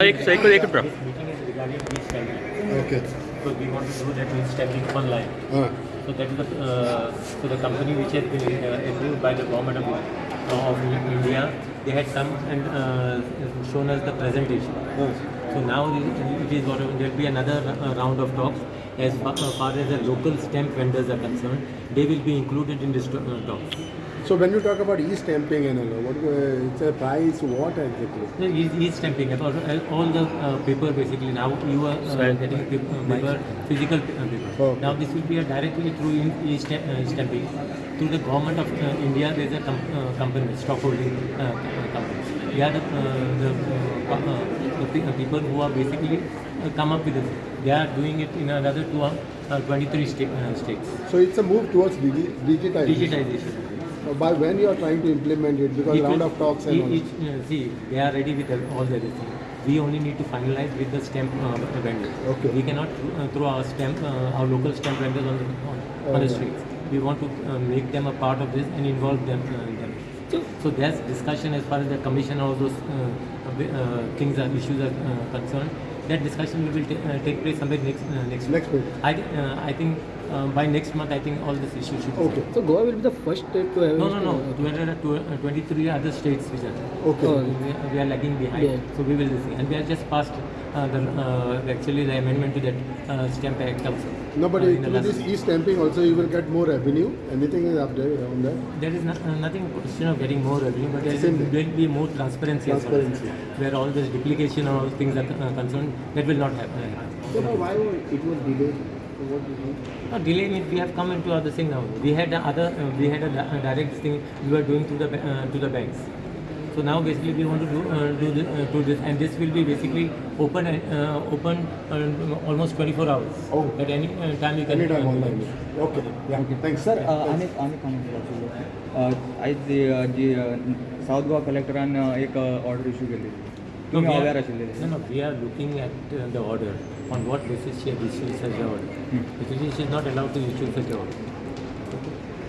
Like cycle, I could. Okay. So we want to do that means stacking one So that is the uh, so company which has been uh, approved by the government of, India. They had come and uh, shown us the presentation. So now there will be another round of talks as far, as the local stamp vendors are concerned. They will be included in this talk so when you talk about e-stamping and all, what uh, it's a price? What exactly? No, e- e-stamping, about uh, all the uh, paper basically now you are uh, getting paper, uh, paper physical uh, paper. Okay. Now this will be directly through in- e-sta- uh, stamping. Through the government of uh, India, there is a com- uh, company, stockholding company. We are the, uh, the, uh, uh, the pe- uh, people who are basically uh, come up with it. They are doing it in another two, uh, 23 sta- uh, states. So it's a move towards digi- digitization. Digitization. Uh, by when you are trying to implement it, because It round will- of talks and all. each- uh, see, they are ready with all the everything. We only need to finalize with the stamp uh, vendors. Okay. We cannot uh, throw our stamp, uh, our local stamp vendors on the on, on the Okay. streets. We want to uh, make them a part of this and involve them uh, in them. So, so there's discussion as far as the commission all those uh, uh, things are issues are uh, concerned. That discussion will ta- uh, take place somewhere next uh, next Next week. I uh, I think uh, by next month I think all this issue should. be Okay. So Goa will be the first state to have. no, no, no. 200, uh, 23 other states which are Okay. Oh. we, are- we are lagging behind. Yeah. So we will see. And we have just passed uh, the uh, actually the amendment to that uh, stamp act also. No, but uh, it, in the with this e-stamping also you will get more revenue. Anything is up there on that? There is no, uh, nothing question of getting more revenue, but there is- Same thing. there will be more transparency, as well, Transparency. where all this duplication or all things are uh, concerned. That will not happen. So now why it was delayed? So what do you mean? No, delay means we have come into other thing now. We had a other, uh, we had a, di- a direct thing we were doing through the ba- uh, to the banks. So now basically we want to do uh, do, this, uh, do this, and this will be basically open and uh, open uh, almost 24 hours. Oh. At any uh, time you can. Anytime uh, online. Okay. Yeah. Thanks. Sir Yeah, thanks. अनेक अनेक कामांची आयज जी- जी south Goa कलेक्टरान एक order issue केली no, we are, no, no, we are looking at uh, the order. On what basis she has issued such order? Hmm. Because she is not allowed to issue such order.